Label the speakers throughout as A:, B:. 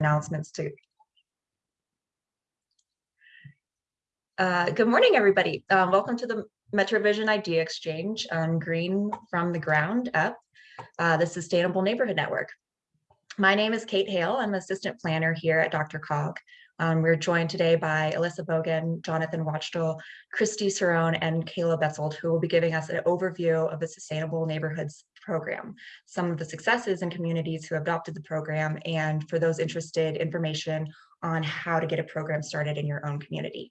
A: announcements too. Uh, good morning, everybody. Um, welcome to the MetroVision Idea Exchange on Green from the Ground Up, uh, the Sustainable Neighborhood Network. My name is Kate Hale. I'm assistant planner here at DRCOG. Um, we're joined today by Alyssa Bogan, Jonathan Wachtel, Christy Cerrone, and Kayla Betzold, who will be giving us an overview of the Sustainable Neighborhoods program, some of the successes in communities who adopted the program, and for those interested, information on how to get a program started in your own community.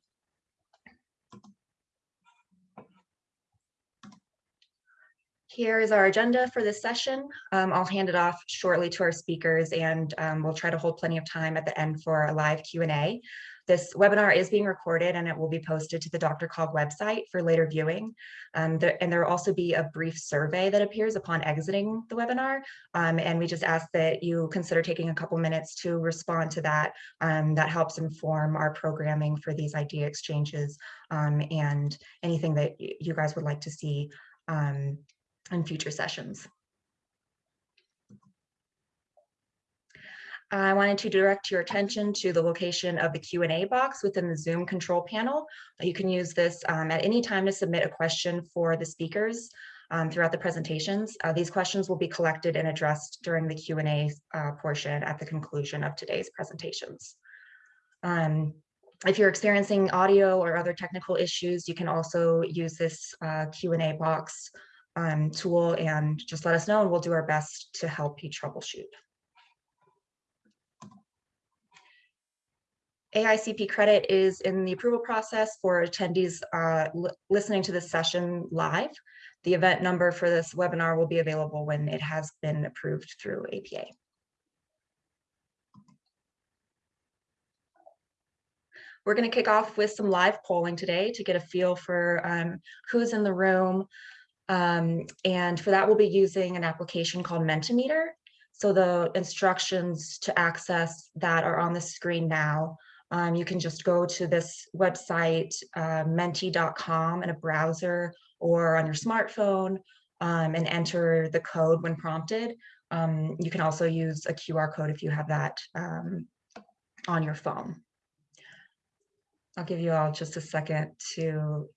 A: Here is our agenda for this session. Um, I'll hand it off shortly to our speakers and um, we'll try to hold plenty of time at the end for a live Q&A. This webinar is being recorded and it will be posted to the Dr. DRCOG website for later viewing. Um, there, and there will also be a brief survey that appears upon exiting the webinar. Um, and we just ask that you consider taking a couple minutes to respond to that. Um, that helps inform our programming for these idea exchanges um, and anything that you guys would like to see um, in future sessions. I wanted to direct your attention to the location of the Q&A box within the Zoom control panel. You can use this um, at any time to submit a question for the speakers um, throughout the presentations. Uh, these questions will be collected and addressed during the Q&A uh, portion at the conclusion of today's presentations. Um, if you're experiencing audio or other technical issues, you can also use this uh, Q&A box um, tool and just let us know and we'll do our best to help you troubleshoot. AICP credit is in the approval process for attendees uh, listening to this session live. The event number for this webinar will be available when it has been approved through APA. We're going to kick off with some live polling today to get a feel for um, who's in the room, um, and for that, we'll be using an application called Mentimeter. So the instructions to access that are on the screen now. Um, you can just go to this website, uh, menti.com in a browser or on your smartphone um, and enter the code when prompted. Um, you can also use a QR code if you have that um, on your phone. I'll give you all just a second to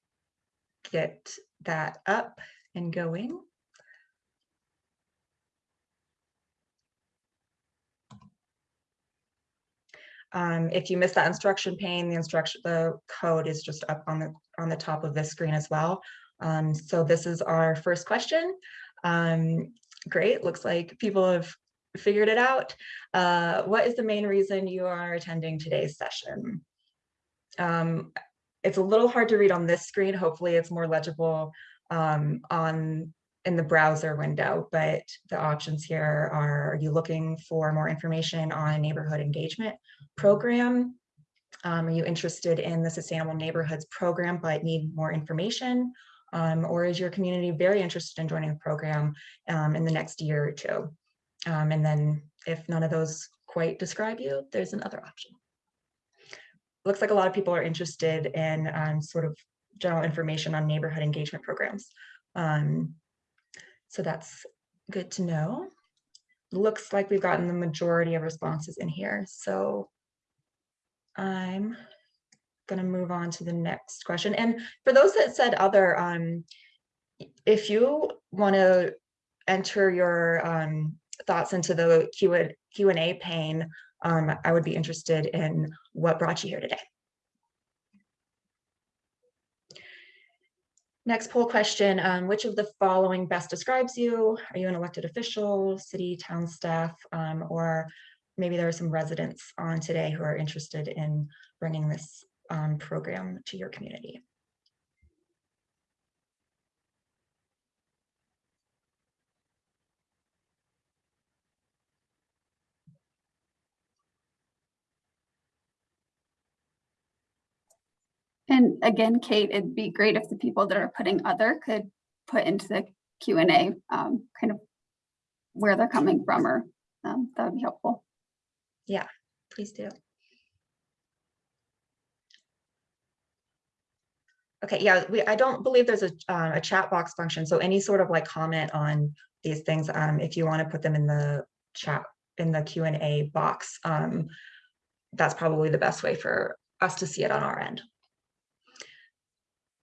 A: get that up and going. Um, if you miss that instruction pane, the instruction, the code is just up on the on the top of this screen as well. Um, so this is our first question. Um, great, looks like people have figured it out. Uh, what is the main reason you are attending today's session? Um, it's a little hard to read on this screen. Hopefully it's more legible um, on in the browser window, but the options here are, are you looking for more information on a neighborhood engagement program? Um, are you interested in the Sustainable Neighborhoods program but need more information? Um, or is your community very interested in joining the program um, in the next year or two? Um, and then if none of those quite describe you, there's another option. Looks like a lot of people are interested in um, sort of general information on neighborhood engagement programs. Um, so that's good to know. Looks like we've gotten the majority of responses in here. So I'm gonna move on to the next question. And for those that said other, um, if you wanna enter your um, thoughts into the Q&A pane, um, I would be interested in what brought you here today. Next poll question, um, which of the following best describes you? Are you an elected official, city, town staff, um, or maybe there are some residents on today who are interested in bringing this um, program to your community?
B: And again, Kate, it'd be great if the people that are putting other could put into the Q&A um, kind of where they're coming from or um, that would be helpful.
A: Yeah, please do. Okay, yeah, we, I don't believe there's a, uh, a chat box function. So any sort of like comment on these things, um, if you want to put them in the chat in the Q and A box. Um, that's probably the best way for us to see it on our end.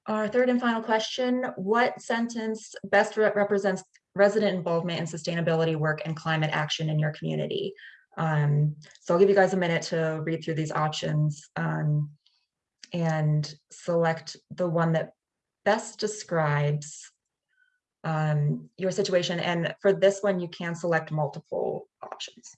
A: Our third and final question, what sentence best re- represents resident involvement in sustainability work and climate action in your community? Um, so I'll give you guys a minute to read through these options um, and select the one that best describes um, your situation. And for this one, you can select multiple options.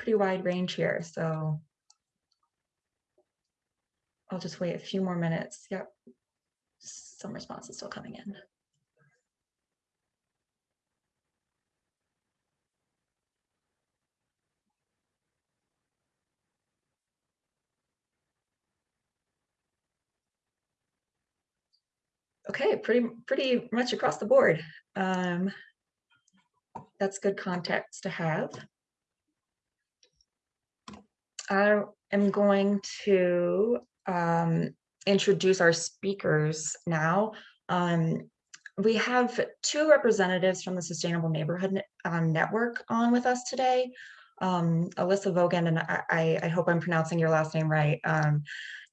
A: Pretty wide range here, so I'll just wait a few more minutes. Yep. Some responses still coming in. Okay, pretty, pretty much across the board. Um, that's good context to have. I am going to um, introduce our speakers now. Um, we have two representatives from the Sustainable Neighborhood um, Network on with us today. Um, Alyssa Vogan, and I, I- hope I'm pronouncing your last name right. Um,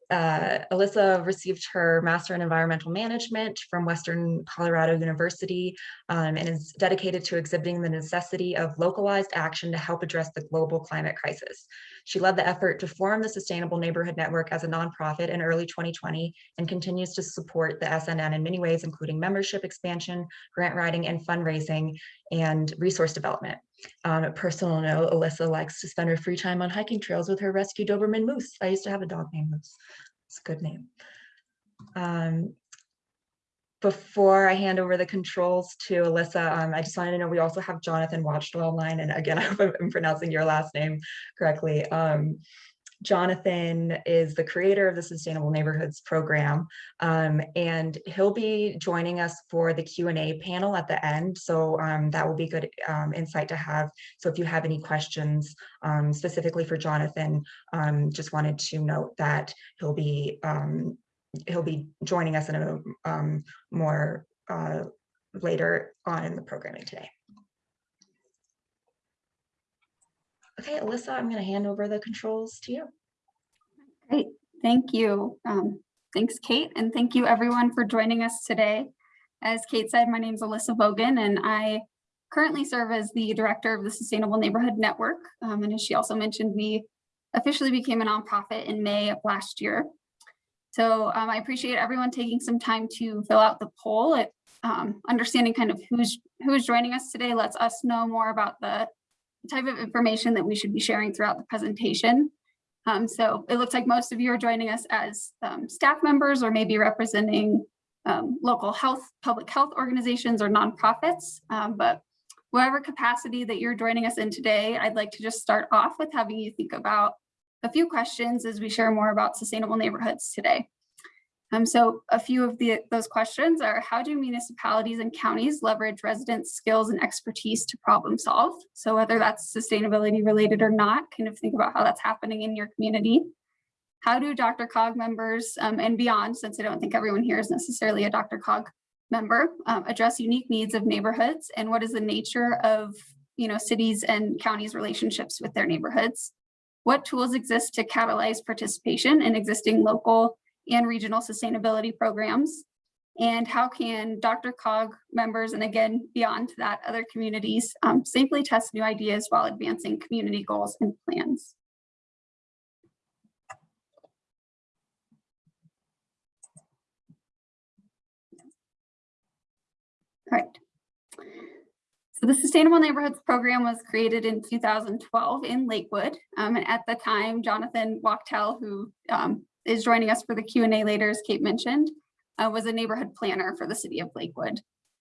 A: uh, Alyssa received her Master in Environmental Management from Western Colorado University um, and is dedicated to exhibiting the necessity of localized action to help address the global climate crisis. She led the effort to form the Sustainable Neighborhood Network as a nonprofit in early 2020 and continues to support the SNN in many ways, including membership expansion, grant writing, and fundraising, and resource development. On a personal note, Alyssa likes to spend her free time on hiking trails with her rescue Doberman Moose. I used to have a dog named Moose. It's a good name. Um, before I hand over the controls to Alyssa, um, I just wanted to know we also have Jonathan Watchdwell online. And again, I hope I'm pronouncing your last name correctly. Um, Jonathan is the creator of the Sustainable Neighborhoods program, um, and he'll be joining us for the Q&A panel at the end. So um, that will be good um, insight to have. So if you have any questions um, specifically for Jonathan, um, just wanted to note that he'll be um, he'll be joining us in a um, more uh, later on in the programming today. Okay, Alyssa, I'm going to hand over the controls to you.
B: Great, thank you. Um, thanks, Kate, and thank you everyone for joining us today. As Kate said, my name is Alyssa Bogan and I currently serve as the director of the Sustainable Neighborhood Network. Um, and as she also mentioned, we officially became a nonprofit in May of last year. So um, I appreciate everyone taking some time to fill out the poll. It, um, understanding kind of who's who is joining us today lets us know more about the type of information that we should be sharing throughout the presentation. Um, so it looks like most of you are joining us as um, staff members or maybe representing um, local health, public health organizations or nonprofits. Um, but whatever capacity that you're joining us in today, I'd like to just start off with having you think about a few questions as we share more about sustainable neighborhoods today. Um, so a few of the, those questions are how do municipalities and counties leverage residents' skills and expertise to problem solve? So whether that's sustainability related or not, kind of think about how that's happening in your community. How do DRCOG members um, and beyond, since I don't think everyone here is necessarily a DRCOG member, um, address unique needs of neighborhoods and what is the nature of you know, cities and counties relationships with their neighborhoods? What tools exist to catalyze participation in existing local and regional sustainability programs? And how can DRCOG members, and again, beyond that, other communities um, safely test new ideas while advancing community goals and plans? All right. So the Sustainable Neighborhoods Program was created in 2012 in Lakewood. Um, and at the time, Jonathan Wachtel, who um, is joining us for the Q&A later, as Kate mentioned, uh, was a neighborhood planner for the city of Lakewood.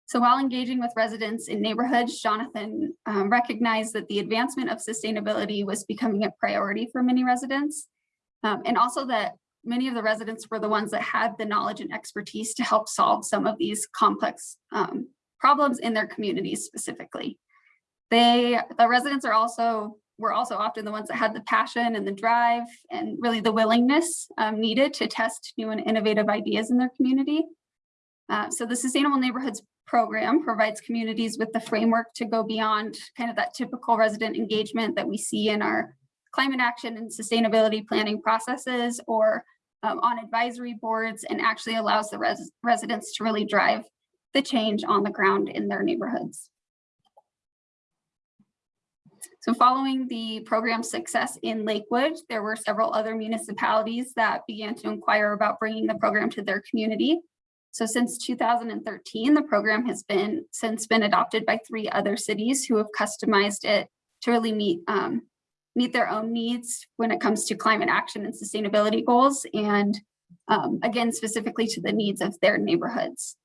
B: So while engaging with residents in neighborhoods, Jonathan um, recognized that the advancement of sustainability was becoming a priority for many residents. Um, and also that many of the residents were the ones that had the knowledge and expertise to help solve some of these complex um, problems in their communities specifically. They, the residents are also, were also often the ones that had the passion and the drive and really the willingness um, needed to test new and innovative ideas in their community. Uh, so the Sustainable Neighborhoods program provides communities with the framework to go beyond kind of that typical resident engagement that we see in our climate action and sustainability planning processes or um, on advisory boards and actually allows the res residents to really drive the change on the ground in their neighborhoods. So following the program's success in Lakewood, there were several other municipalities that began to inquire about bringing the program to their community. So since 2013, the program has been since been adopted by three other cities who have customized it to really meet um, meet their own needs when it comes to climate action and sustainability goals, and um, again, specifically to the needs of their neighborhoods.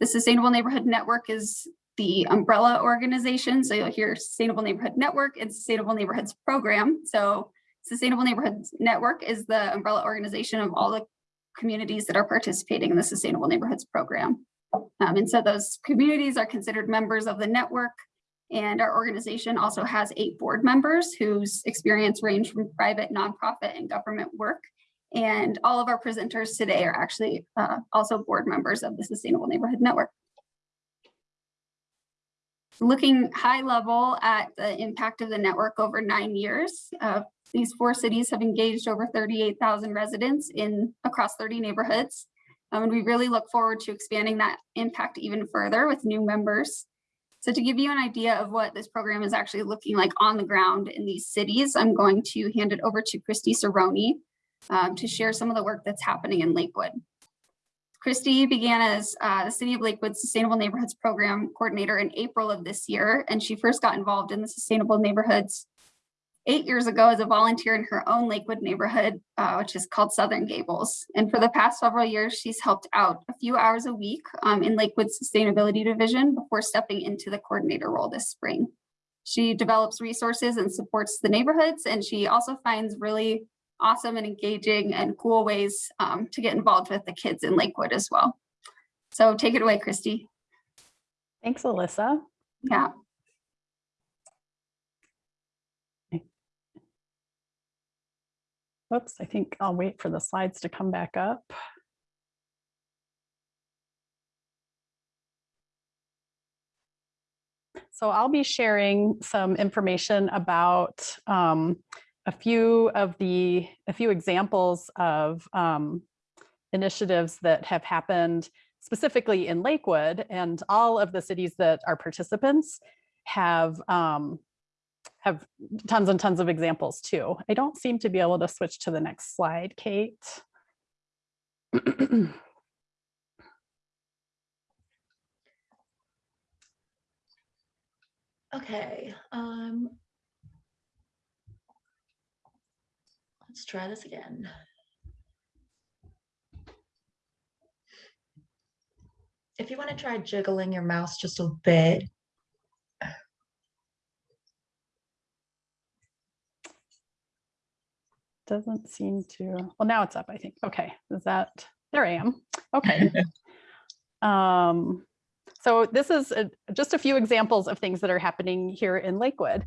B: The Sustainable Neighborhood Network is the umbrella organization. So you'll hear Sustainable Neighborhood Network and Sustainable Neighborhoods Program. So Sustainable Neighborhoods Network is the umbrella organization of all the communities that are participating in the Sustainable Neighborhoods Program. Um, and so those communities are considered members of the network. And our organization also has eight board members whose experience range from private, nonprofit, and government work. And all of our presenters today are actually uh, also board members of the Sustainable Neighborhood Network. Looking high level at the impact of the network over nine years, uh, these four cities have engaged over 38,000 residents in across 30 neighborhoods. Um, and we really look forward to expanding that impact even further with new members. So to give you an idea of what this program is actually looking like on the ground in these cities, I'm going to hand it over to Christy Cerrone um, to share some of the work that's happening in Lakewood. Christy began as uh, the City of Lakewood Sustainable Neighborhoods Program Coordinator in April of this year, and she first got involved in the Sustainable Neighborhoods eight years ago as a volunteer in her own Lakewood neighborhood, uh, which is called Southern Gables. And for the past several years, she's helped out a few hours a week um, in Lakewood's Sustainability Division before stepping into the coordinator role this spring. She develops resources and supports the neighborhoods, and she also finds really awesome and engaging and cool ways um, to get involved with the kids in Lakewood as well. So take it away, Christy.
C: Thanks, Alyssa.
B: Yeah.
C: Whoops, I think I'll wait for the slides to come back up. So I'll be sharing some information about um, a few of the, a few examples of um, initiatives that have happened specifically in Lakewood and all of the cities that are participants have um, have tons and tons of examples too. I don't seem to be able to switch to the next slide, Kate.
A: Okay, um. Let's try this again. If you want to try jiggling your mouse just a bit,
C: Doesn't seem to, well, now it's up, I think. Okay, is that, there I am. Okay. Um, so this is a, just a few examples of things that are happening here in Lakewood.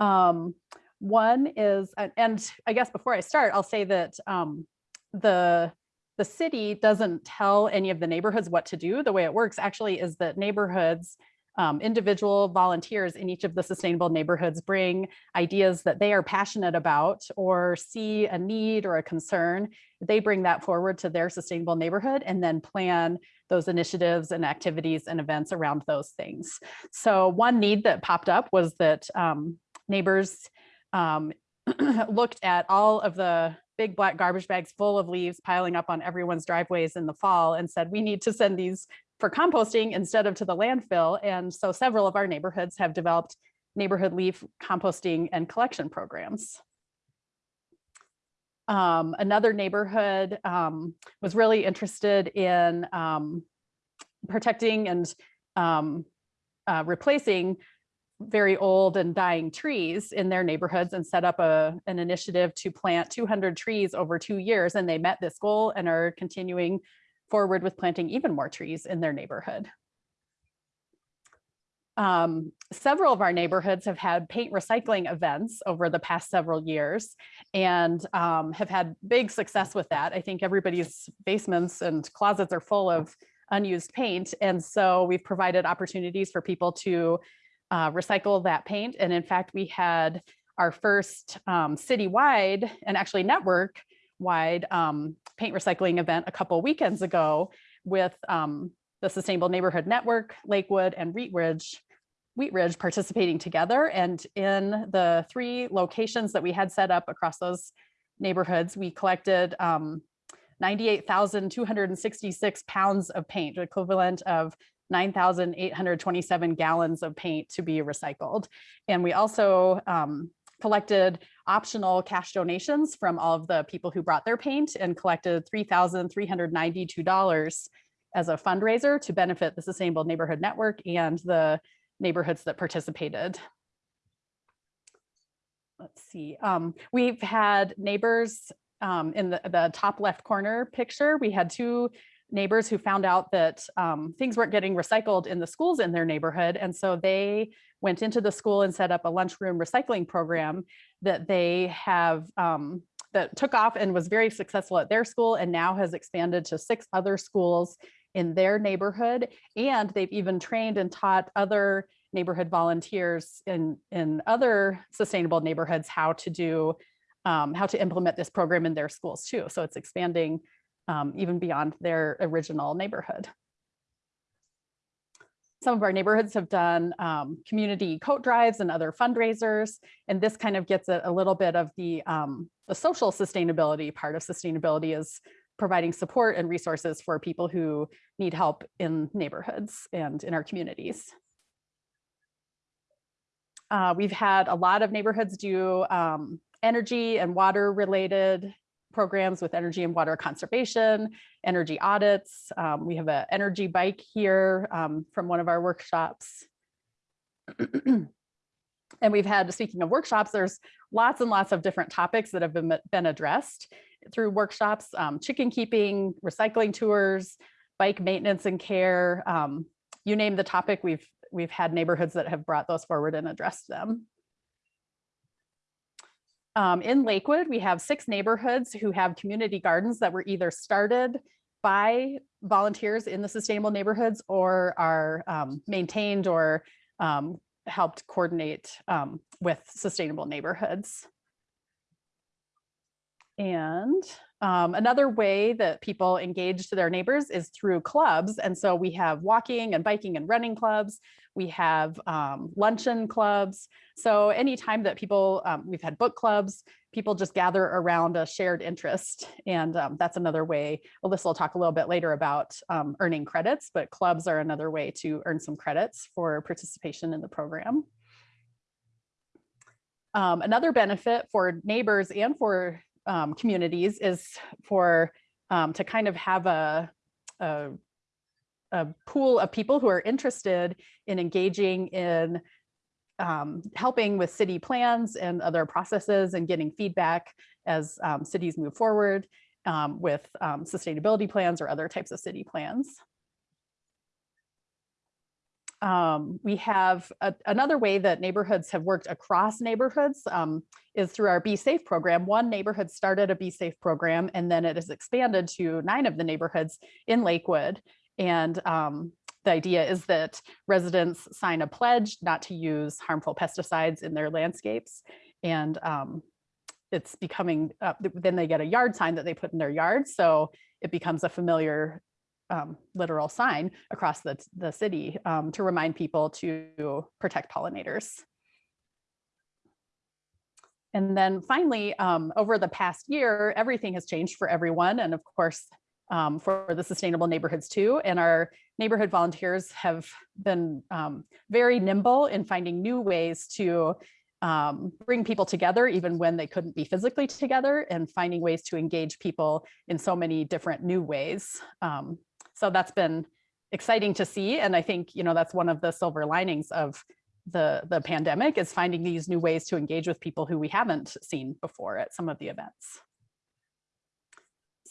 C: Um, one is, and- I guess before I start, I'll say that um, the the city doesn't tell any of the neighborhoods what to do. The way it works actually is that neighborhoods, um, individual volunteers in each of the sustainable neighborhoods bring ideas that they are passionate about or see a need or a concern. They bring that forward to their sustainable neighborhood and then plan those initiatives and activities and events around those things. So one need that popped up was that um, neighbors um, looked at all of the big black garbage bags full of leaves piling up on everyone's driveways in the fall and said, we need to send these for composting instead of to the landfill. And so several of our neighborhoods have developed neighborhood leaf composting and collection programs. Um, another neighborhood um, was really interested in um, protecting and um, uh, replacing very old and dying trees in their neighborhoods and set up a, an initiative to plant 200 trees over two years. And they met this goal and are continuing forward with planting even more trees in their neighborhood. Um, several of our neighborhoods have had paint recycling events over the past several years and um, have had big success with that. I think everybody's basements and closets are full of unused paint. And so we've provided opportunities for people to uh, recycle that paint. And in fact, we had our first um, citywide and actually network wide um, paint recycling event a couple weekends ago with um, the Sustainable Neighborhood Network, Lakewood and Wheat Ridge, Wheat Ridge participating together. And in the three locations that we had set up across those neighborhoods, we collected um, 98,266 pounds of paint, equivalent of 9,827 gallons of paint to be recycled. And we also um, collected optional cash donations from all of the people who brought their paint and collected $3,392 as a fundraiser to benefit the Sustainable Neighborhood Network and the neighborhoods that participated. Let's see, um, we've had neighbors um, in the, the top left corner picture, we had two neighbors who found out that um, things weren't getting recycled in the schools in their neighborhood. And so they went into the school and set up a lunchroom recycling program that they have um, that took off and was very successful at their school and now has expanded to six other schools in their neighborhood. And they've even trained and taught other neighborhood volunteers in, in other sustainable neighborhoods how to do, um, how to implement this program in their schools too. So it's expanding um, even beyond their original neighborhood. Some of our neighborhoods have done um, community coat drives and other fundraisers, and this kind of gets a, a little bit of the, um, the social sustainability part of sustainability is providing support and resources for people who need help in neighborhoods and in our communities. Uh, we've had a lot of neighborhoods do um, energy and water related programs with energy and water conservation, energy audits. Um, we have an energy bike here um, from one of our workshops. and we've had, speaking of workshops, there's lots and lots of different topics that have been, been addressed through workshops, um, chicken keeping, recycling tours, bike maintenance and care. Um, you name the topic, we've, we've had neighborhoods that have brought those forward and addressed them. Um, in Lakewood, we have six neighborhoods who have community gardens that were either started by volunteers in the sustainable neighborhoods or are um, maintained or um, helped coordinate um, with sustainable neighborhoods. And um, another way that people engage to their neighbors is through clubs. And so we have walking and biking and running clubs. We have um, luncheon clubs. So anytime that people, um, we've had book clubs, people just gather around a shared interest. And um, that's another way, Alyssa will talk a little bit later about um, earning credits, but clubs are another way to earn some credits for participation in the program. Um, another benefit for neighbors and for um, communities is for to kind of have a, a, a, pool of people who are interested in engaging in um, helping with city plans and other processes and getting feedback as um, cities move forward um, with um, sustainability plans or other types of city plans. Um, we have a, another way that neighborhoods have worked across neighborhoods um, is through our Be Safe program. One neighborhood started a Be Safe program and then it has expanded to nine of the neighborhoods in Lakewood. And um, the idea is that residents sign a pledge not to use harmful pesticides in their landscapes. And um, it's becoming, uh, then they get a yard sign that they put in their yard. So it becomes a familiar um, literal sign across the, the city um, to remind people to protect pollinators. And then finally, um, over the past year, everything has changed for everyone. And of course, um, for the sustainable neighborhoods too. And our neighborhood volunteers have been um, very nimble in finding new ways to um, bring people together, even when they couldn't be physically together and finding ways to engage people in so many different new ways. Um, so that's been exciting to see. And I think, you know, that's one of the silver linings of the, the pandemic is finding these new ways to engage with people who we haven't seen before at some of the events.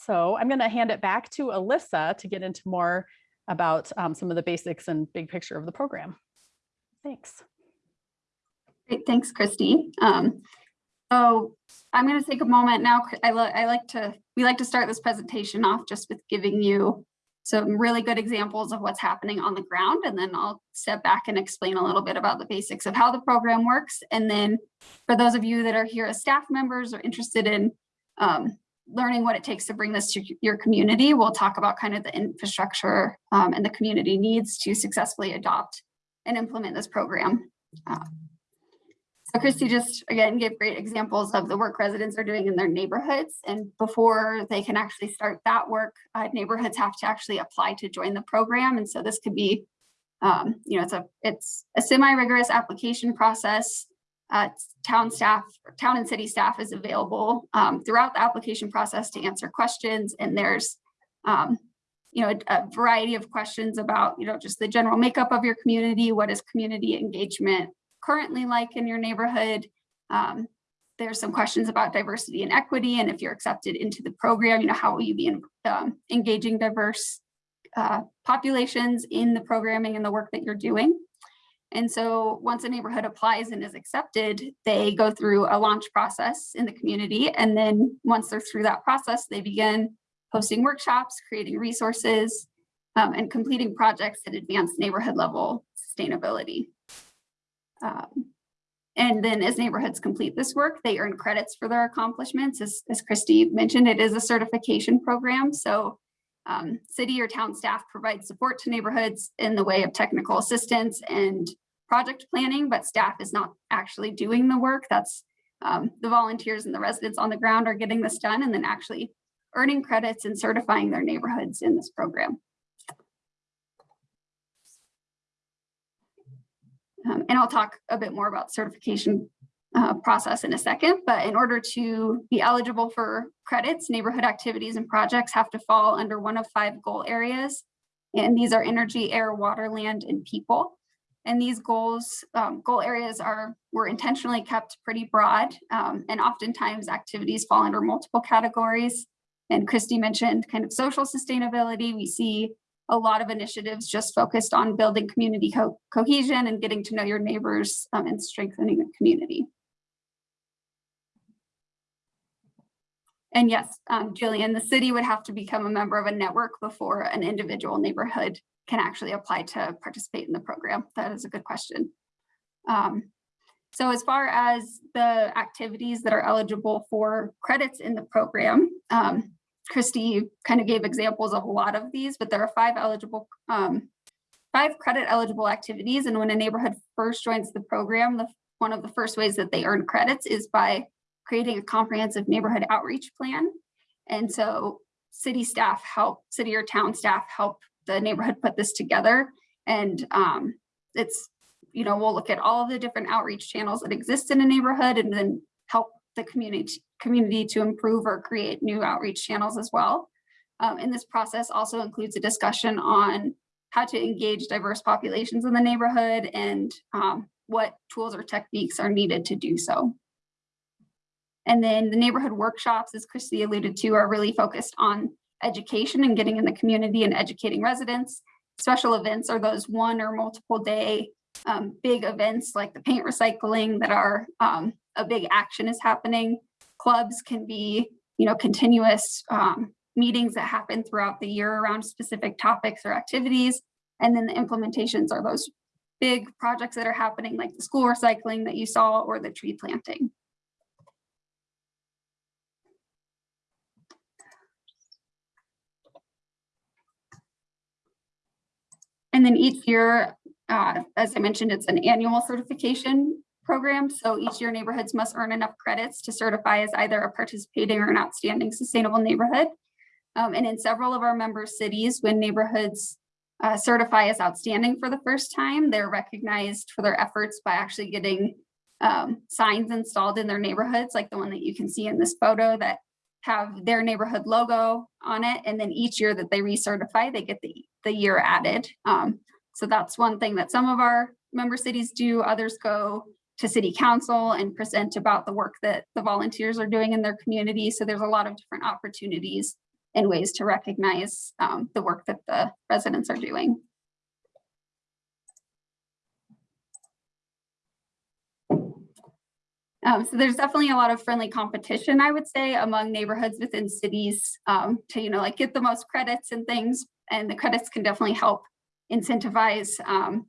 C: So I'm going to hand it back to Alyssa to get into more about um, some of the basics and big picture of the program. Thanks.
B: Great, thanks, Christy. Um, so I'm going to take a moment now. I, I like to, we like to start this presentation off just with giving you some really good examples of what's happening on the ground. And then I'll step back and explain a little bit about the basics of how the program works. And then for those of you that are here as staff members or interested in um, learning what it takes to bring this to your community, we'll talk about kind of the infrastructure um, and the community needs to successfully adopt and implement this program. Uh, so Christy just, again, gave great examples of the work residents are doing in their neighborhoods. And before they can actually start that work, uh, neighborhoods have to actually apply to join the program. And so this could be, um, you know, it's a, it's a semi-rigorous application process. Uh, town staff, town and city staff is available um, throughout the application process to answer questions. And there's, um, you know, a, a variety of questions about, you know, just the general makeup of your community. What is community engagement currently like in your neighborhood. Um, there's some questions about diversity and equity, and if you're accepted into the program, you know, how will you be in, um, engaging diverse uh, populations in the programming and the work that you're doing. And so once a neighborhood applies and is accepted, they go through a launch process in the community. And then once they're through that process, they begin hosting workshops, creating resources, um, and completing projects that advance neighborhood level sustainability. Um, and then as neighborhoods complete this work, they earn credits for their accomplishments. As, as Christy mentioned, it is a certification program. So um, city or town staff provide support to neighborhoods in the way of technical assistance and project planning, but staff is not actually doing the work. That's um, the volunteers and the residents on the ground are getting this done and then actually earning credits and certifying their neighborhoods in this program. Um, and I'll talk a bit more about certification uh, process in a second, but in order to be eligible for credits, neighborhood activities and projects have to fall under one of five goal areas. And these are energy, air, water, land, and people. And these goals, um, goal areas are were intentionally kept pretty broad, um, and oftentimes activities fall under multiple categories. And Christy mentioned kind of social sustainability. We see a lot of initiatives just focused on building community co cohesion and getting to know your neighbors um, and strengthening the community. And yes, um, Jillian, the city would have to become a member of a network before an individual neighborhood can actually apply to participate in the program. That is a good question. Um, so as far as the activities that are eligible for credits in the program, um, Christy kind of gave examples of a lot of these, but there are five eligible, um, five credit eligible activities. And when a neighborhood first joins the program, the, one of the first ways that they earn credits is by creating a comprehensive neighborhood outreach plan. And so city staff help, city or town staff help the neighborhood put this together. And um, it's, you know, we'll look at all the different outreach channels that exist in a neighborhood and then help the community community to improve or create new outreach channels as well. Um, and this process also includes a discussion on how to engage diverse populations in the neighborhood and um, what tools or techniques are needed to do so. And then the neighborhood workshops, as Christy alluded to, are really focused on education and getting in the community and educating residents. Special events are those one or multiple day um, big events like the paint recycling that are um, a big action is happening. Clubs can be, you know, continuous um, meetings that happen throughout the year around specific topics or activities. And then the implementations are those big projects that are happening like the school recycling that you saw or the tree planting. And then each year, uh, as I mentioned, it's an annual certification program. So each year neighborhoods must earn enough credits to certify as either a participating or an outstanding sustainable neighborhood. Um, and in several of our member cities, when neighborhoods uh, certify as outstanding for the first time, they're recognized for their efforts by actually getting um, signs installed in their neighborhoods, like the one that you can see in this photo that have their neighborhood logo on it. And then each year that they recertify, they get the, the year added. Um, so that's one thing that some of our member cities do, others go to city council and present about the work that the volunteers are doing in their community. So there's a lot of different opportunities and ways to recognize um, the work that the residents are doing. Um, so there's definitely a lot of friendly competition, I would say, among neighborhoods within cities um, to, you know, like get the most credits and things. And the credits can definitely help incentivize um,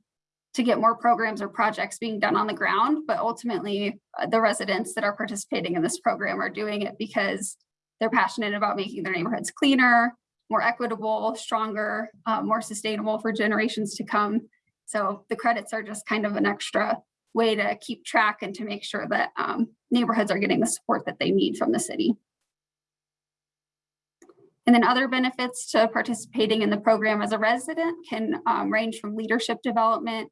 B: to get more programs or projects being done on the ground. But ultimately, uh, the residents that are participating in this program are doing it because they're passionate about making their neighborhoods cleaner, more equitable, stronger, uh, more sustainable for generations to come. So the credits are just kind of an extra way to keep track and to make sure that um, neighborhoods are getting the support that they need from the city. And then other benefits to participating in the program as a resident can um, range from leadership development.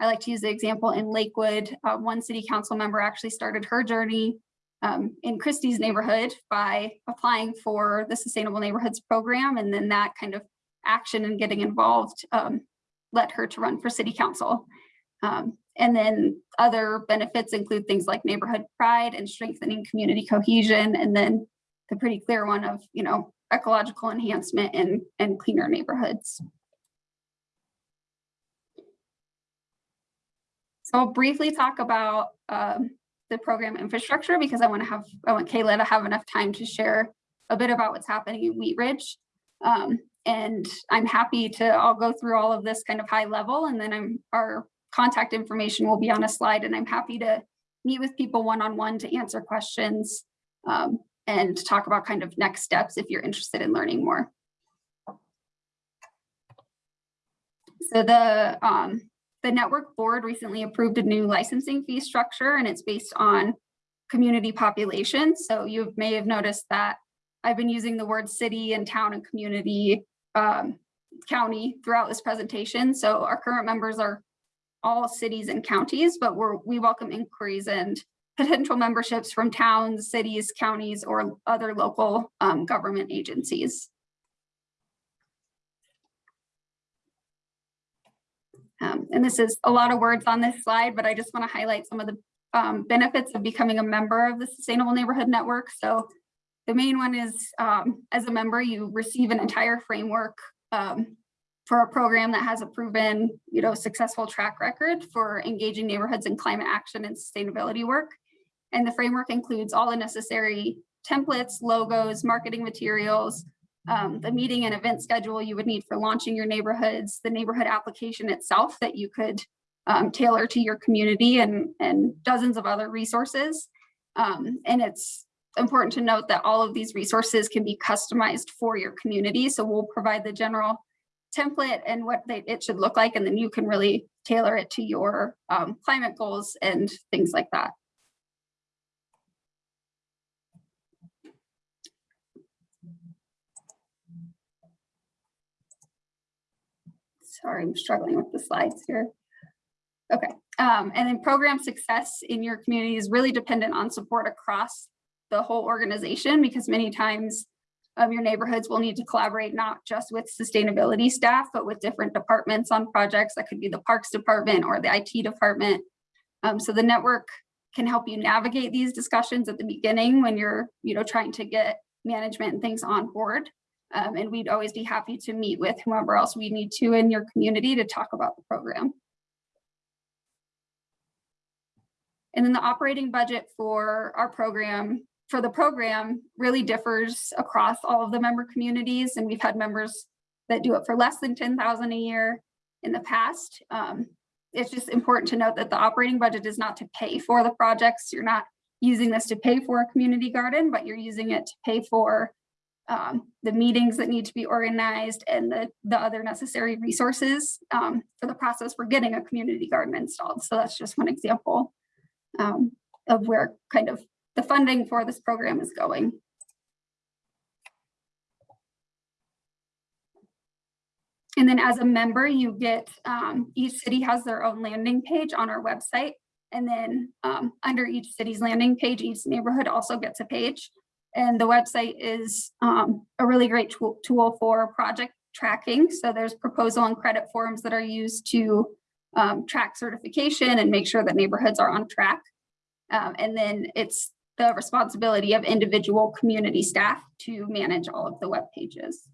B: I like to use the example in Lakewood, uh, one city council member actually started her journey um, in Christy's neighborhood by applying for the Sustainable Neighborhoods Program. And then that kind of action and getting involved um, led her to run for city council. Um, and then other benefits include things like neighborhood pride and strengthening community cohesion. And then the pretty clear one of, you know, ecological enhancement and, and cleaner neighborhoods. So I'll briefly talk about um, the program infrastructure because I want to have, I want Kayla to have enough time to share a bit about what's happening in Wheat Ridge. Um, and I'm happy to, I'll go through all of this kind of high level and then I'm, our contact information will be on a slide and I'm happy to meet with people one-on-one to answer questions um, and talk about kind of next steps if you're interested in learning more. So the, um, the network board recently approved a new licensing fee structure and it's based on community population. So you may have noticed that I've been using the word city and town and community um, county throughout this presentation. So our current members are all cities and counties, but we welcome inquiries and potential memberships from towns, cities, counties, or other local um, government agencies. Um, and this is a lot of words on this slide, but I just want to highlight some of the um, benefits of becoming a member of the Sustainable Neighborhood Network. So the main one is um, as a member, you receive an entire framework um, for a program that has a proven, you know, successful track record for engaging neighborhoods in climate action and sustainability work. And the framework includes all the necessary templates, logos, marketing materials, um, the meeting and event schedule you would need for launching your neighborhoods, the neighborhood application itself that you could um, tailor to your community and, and dozens of other resources. Um, and it's important to note that all of these resources can be customized for your community. So we'll provide the general template and what they, it should look like, and then you can really tailor it to your um, climate goals and things like that. Sorry, I'm struggling with the slides here. Okay, um, and then program success in your community is really dependent on support across the whole organization because many times um, your neighborhoods will need to collaborate not just with sustainability staff, but with different departments on projects. That could be the parks department or the IT department. Um, so the network can help you navigate these discussions at the beginning when you're you know, trying to get management and things on board. Um, and we'd always be happy to meet with whomever else we need to in your community to talk about the program. And then the operating budget for our program, for the program really differs across all of the member communities. And we've had members that do it for less than 10,000 a year in the past. Um, it's just important to note that the operating budget is not to pay for the projects. You're not using this to pay for a community garden, but you're using it to pay for um, the meetings that need to be organized and the, the other necessary resources um, for the process for getting a community garden installed. So that's just one example um, of where kind of the funding for this program is going. And then as a member, you get, um, each city has their own landing page on our website. And then um, under each city's landing page, each neighborhood also gets a page. And the website is um, a really great tool, tool for project tracking. So there's proposal and credit forms that are used to um, track certification and make sure that neighborhoods are on track. Um, and then it's the responsibility of individual community staff to manage all of the web pages.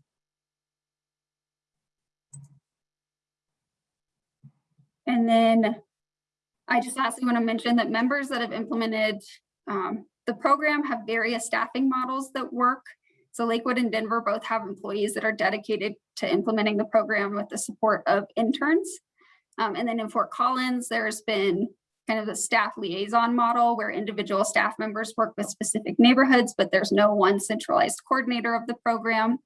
B: And then I just lastly want to mention that members that have implemented um, the program have various staffing models that work. So Lakewood and Denver both have employees that are dedicated to implementing the program with the support of interns. Um, and then in Fort Collins, there's been kind of the staff liaison model where individual staff members work with specific neighborhoods, but there's no one centralized coordinator of the program.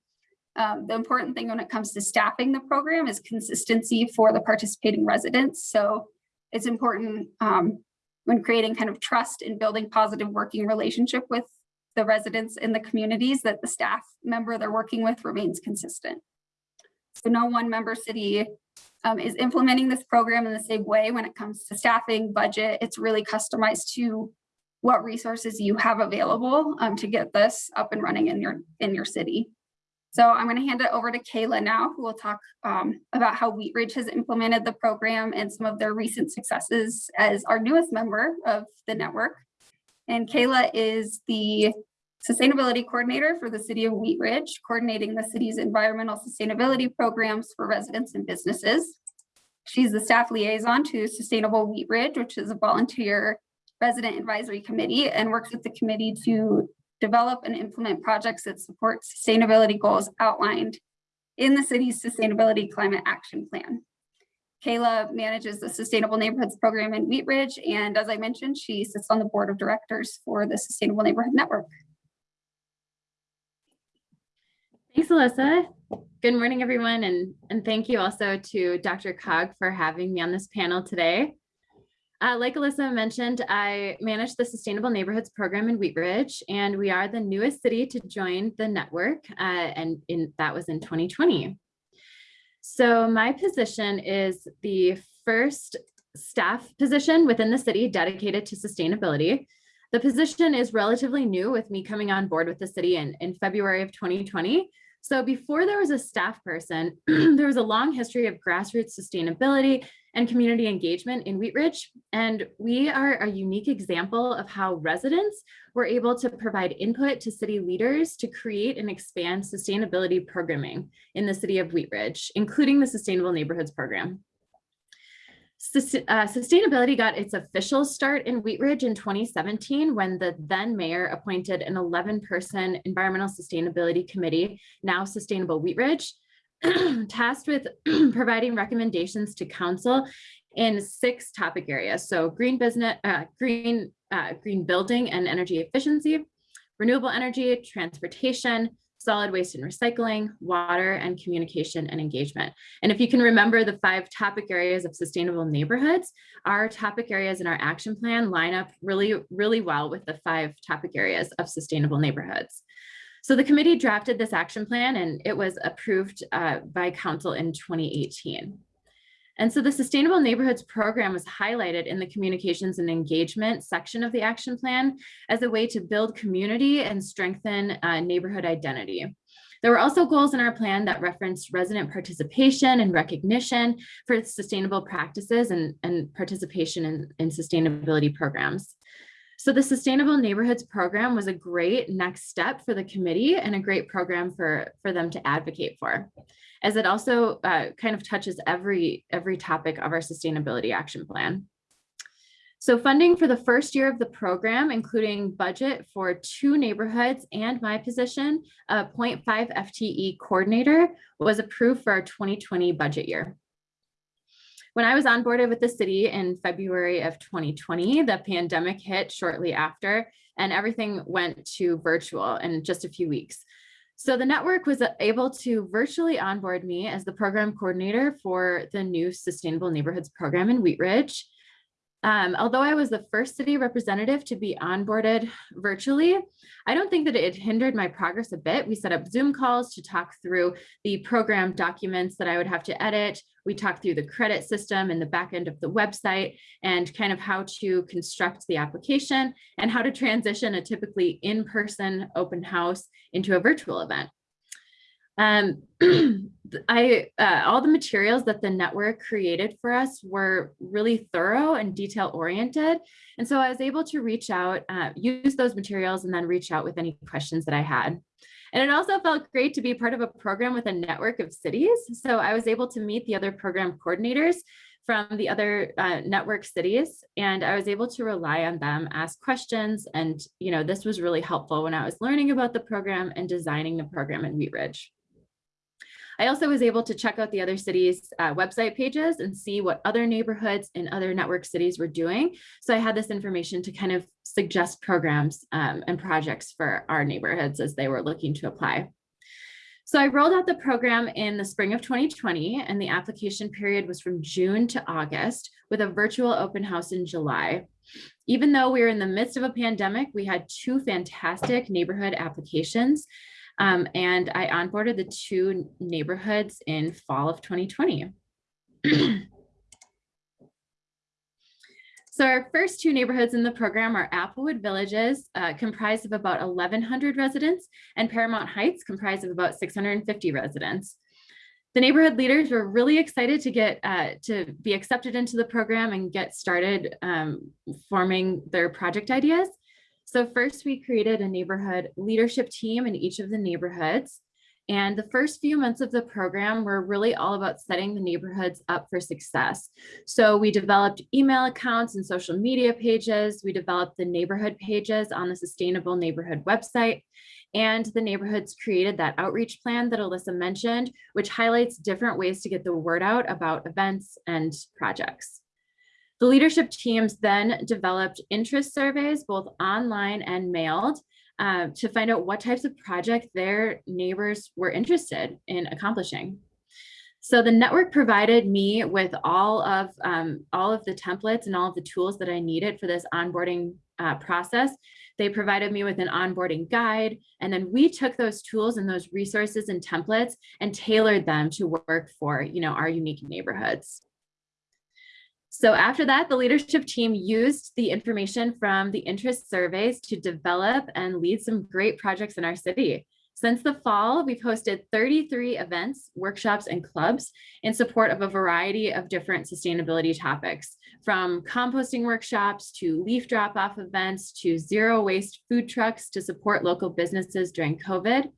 B: Um, the important thing when it comes to staffing the program is consistency for the participating residents. So it's important um, when creating kind of trust and building positive working relationship with the residents in the communities that the staff member they're working with remains consistent. So no one member city um, is implementing this program in the same way when it comes to staffing, budget. It's really customized to what resources you have available um, to get this up and running in your in your city. So I'm going to hand it over to Kayla now, who will talk um, about how Wheat Ridge has implemented the program and some of their recent successes as our newest member of the network. And Kayla is the Sustainability Coordinator for the City of Wheat Ridge, coordinating the city's environmental sustainability programs for residents and businesses. She's the staff liaison to Sustainable Wheat Ridge, which is a volunteer resident advisory committee and works with the committee to develop and implement projects that support sustainability goals outlined in the city's Sustainability Climate Action Plan. Kayla manages the Sustainable Neighborhoods Program in Wheat Ridge, and as I mentioned, she sits on the board of directors for the Sustainable Neighborhood Network.
D: Thanks, Alyssa. Good morning, everyone, and, and thank you also to DRCOG for having me on this panel today. Uh, like Alyssa mentioned, I manage the Sustainable Neighborhoods Program in Wheat Ridge, and we are the newest city to join the network, uh, and in, that was in 2020. So my position is the first staff position within the city dedicated to sustainability. The position is relatively new with me coming on board with the city in, in February of 2020. So before there was a staff person, there was a long history of grassroots sustainability and community engagement in Wheat Ridge. And we are a unique example of how residents were able to provide input to city leaders to create and expand sustainability programming in the city of Wheat Ridge, including the Sustainable Neighborhoods Program. Sus uh, sustainability got its official start in Wheat Ridge in 2017 when the then mayor appointed an 11 person environmental sustainability committee, now Sustainable Wheat Ridge, tasked with providing recommendations to council in six topic areas. So green business, uh, green, uh, green building and energy efficiency, renewable energy, transportation, solid waste and recycling, water, and communication and engagement. And if you can remember the five topic areas of sustainable neighborhoods, our topic areas in our action plan line up really, really well with the five topic areas of sustainable neighborhoods. So the committee drafted this action plan and it was approved uh, by council in 2018. And so the Sustainable Neighborhoods program was highlighted in the communications and engagement section of the action plan as a way to build community and strengthen uh, neighborhood identity. There were also goals in our plan that referenced resident participation and recognition for sustainable practices and, and participation in, in sustainability programs. So the Sustainable Neighborhoods program was a great next step for the committee and a great program for, for them to advocate for as it also uh, kind of touches every, every topic of our sustainability action plan. So funding for the first year of the program, including budget for two neighborhoods and my position, a 0.5 FTE coordinator was approved for our 2020 budget year. When I was onboarded with the city in February of 2020, the pandemic hit shortly after and everything went to virtual in just a few weeks. So the network was uh, able to virtually onboard me as the program coordinator for the new Sustainable Neighborhoods program in Wheat Ridge. Um, although I was the first city representative to be onboarded virtually, I don't think that it hindered my progress a bit. We set up Zoom calls to talk through the program documents that I would have to edit. We talked through the credit system and the back end of the website and kind of how to construct the application and how to transition a typically in-person open house into a virtual event. Um, I uh, all the materials that the network created for us were really thorough and detail oriented. And so I was able to reach out, uh, use those materials and then reach out with any questions that I had. And it also felt great to be part of a program with a network of cities. So I was able to meet the other program coordinators from the other uh, network cities, and I was able to rely on them, ask questions, and you know this was really helpful when I was learning about the program and designing the program in Wheat Ridge. I also was able to check out the other cities' uh, website pages and see what other neighborhoods in other network cities were doing. So I had this information to kind of suggest programs um, and projects for our neighborhoods as they were looking to apply. So I rolled out the program in the spring of 2020 and the application period was from June to August with a virtual open house in July. Even though we were in the midst of a pandemic, we had two fantastic neighborhood applications um, and I onboarded the two neighborhoods in fall of 2020. so our first two neighborhoods in the program are Applewood Villages, uh, comprised of about 1,100 residents, and Paramount Heights, comprised of about 650 residents. The neighborhood leaders were really excited to get uh, to be accepted into the program and get started um, forming their project ideas. So first we created a neighborhood leadership team in each of the neighborhoods. And the first few months of the program were really all about setting the neighborhoods up for success. So we developed email accounts and social media pages. We developed the neighborhood pages on the Sustainable Neighborhood website. And the neighborhoods created that outreach plan that Alyssa mentioned, which highlights different ways to get the word out about events and projects. The leadership teams then developed interest surveys, both online and mailed, uh, to find out what types of projects their neighbors were interested in accomplishing. So the network provided me with all of um, all of the templates and all of the tools that I needed for this onboarding uh, process. They provided me with an onboarding guide, and then we took those tools and those resources and templates and tailored them to work for you know our unique neighborhoods. So after that, the leadership team used the information from the interest surveys to develop and lead some great projects in our city. Since the fall, we've hosted 33 events, workshops, and clubs in support of a variety of different sustainability topics, from composting workshops to leaf drop-off events to zero waste food trucks to support local businesses during COVID.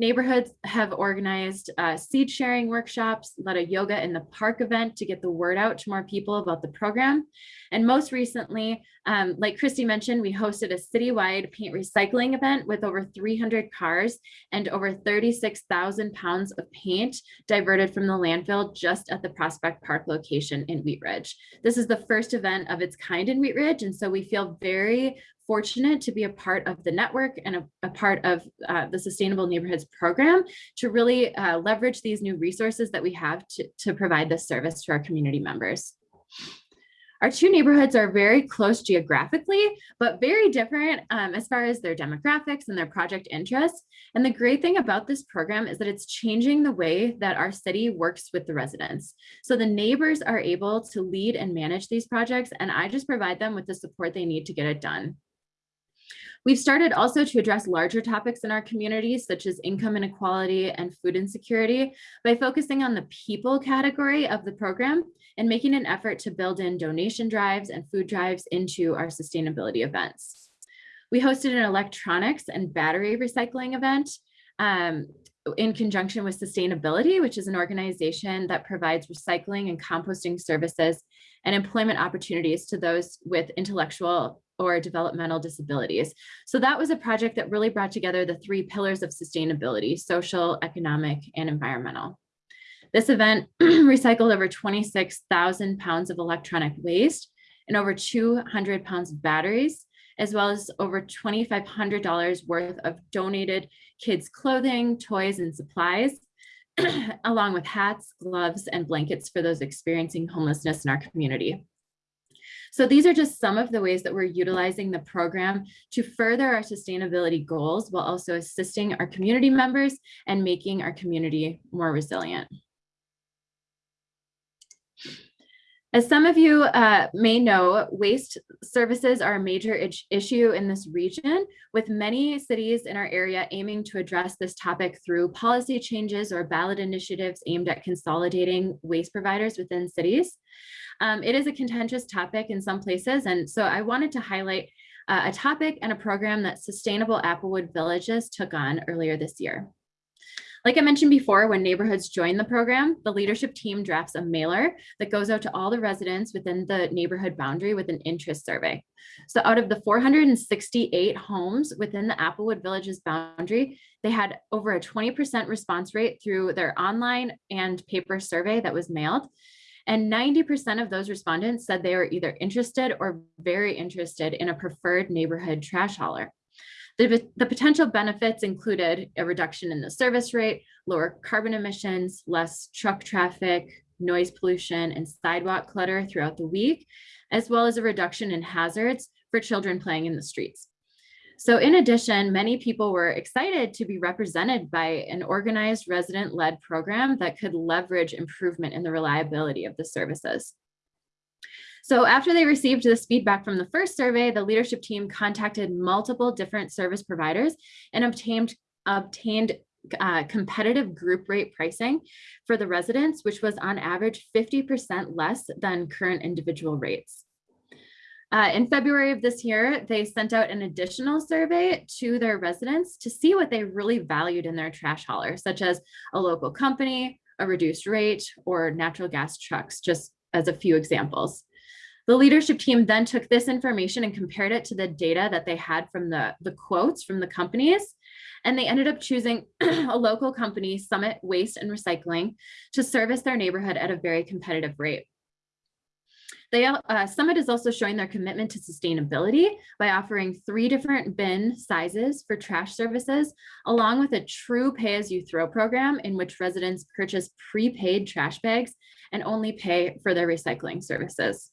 D: Neighborhoods have organized uh, seed sharing workshops, led a yoga in the park event to get the word out to more people about the program. And most recently, um, like Christy mentioned, we hosted a citywide paint recycling event with over 300 cars and over 36,000 pounds of paint diverted from the landfill just at the Prospect Park location in Wheat Ridge. This is the first event of its kind in Wheat Ridge, and so we feel very fortunate to be a part of the network and a, a part of uh, the Sustainable Neighborhoods program to really uh, leverage these new resources that we have to, to provide this service to our community members. Our two neighborhoods are very close geographically, but very different um, as far as their demographics and their project interests. And the great thing about this program is that it's changing the way that our city works with the residents. So the neighbors are able to lead and manage these projects, and I just provide them with the support they need to get it done. We've started also to address larger topics in our communities, such as income inequality and food insecurity, by focusing on the people category of the program and making an effort to build in donation drives and food drives into our sustainability events. We hosted an electronics and battery recycling event um, in conjunction with Sustainability, which is an organization that provides recycling and composting services and employment opportunities to those with intellectual or developmental disabilities. So that was a project that really brought together the three pillars of sustainability, social, economic, and environmental. This event recycled over 26,000 pounds of electronic waste and over 200 pounds of batteries, as well as over $2,500 worth of donated kids' clothing, toys, and supplies, along with hats, gloves, and blankets for those experiencing homelessness in our community. So these are just some of the ways that we're utilizing the program to further our sustainability goals while also assisting our community members and making our community more resilient. As some of you uh, may know, waste services are a major issue in this region, with many cities in our area aiming to address this topic through policy changes or ballot initiatives aimed at consolidating waste providers within cities. Um, it is a contentious topic in some places, and so I wanted to highlight uh, a topic and a program that Sustainable Applewood Villages took on earlier this year. Like I mentioned before, when neighborhoods join the program, the leadership team drafts a mailer that goes out to all the residents within the neighborhood boundary with an interest survey. So out of the 468 homes within the Applewood Villages boundary, they had over a 20% response rate through their online and paper survey that was mailed. And 90% of those respondents said they were either interested or very interested in a preferred neighborhood trash hauler. The, the potential benefits included a reduction in the service rate, lower carbon emissions, less truck traffic, noise pollution, and sidewalk clutter throughout the week, as well as a reduction in hazards for children playing in the streets. So in addition, many people were excited to be represented by an organized resident-led program that could leverage improvement in the reliability of the services. So after they received this feedback from the first survey, the leadership team contacted multiple different service providers and obtained, obtained uh, competitive group rate pricing for the residents, which was on average 50% less than current individual rates. Uh, in February of this year, they sent out an additional survey to their residents to see what they really valued in their trash hauler, such as a local company, a reduced rate, or natural gas trucks, just as a few examples. The leadership team then took this information and compared it to the data that they had from the, the quotes from the companies. And they ended up choosing a local company, Summit Waste and Recycling, to service their neighborhood at a very competitive rate. They, uh, Summit is also showing their commitment to sustainability by offering three different bin sizes for trash services, along with a true pay-as-you-throw program in which residents purchase prepaid trash bags and only pay for their recycling services.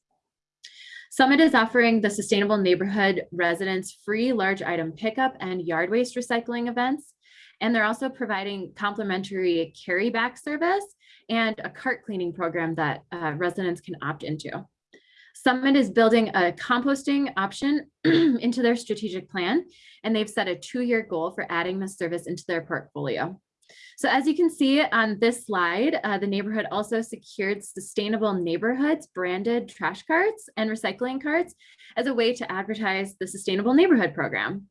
D: Summit is offering the Sustainable Neighborhood residents free large item pickup and yard waste recycling events. And they're also providing complimentary carry back service and a cart cleaning program that uh, residents can opt into. Summit is building a composting option into their strategic plan, and they've set a two-year goal for adding this service into their portfolio. So as you can see on this slide, uh, the neighborhood also secured sustainable neighborhoods branded trash carts and recycling carts as a way to advertise the sustainable neighborhood program.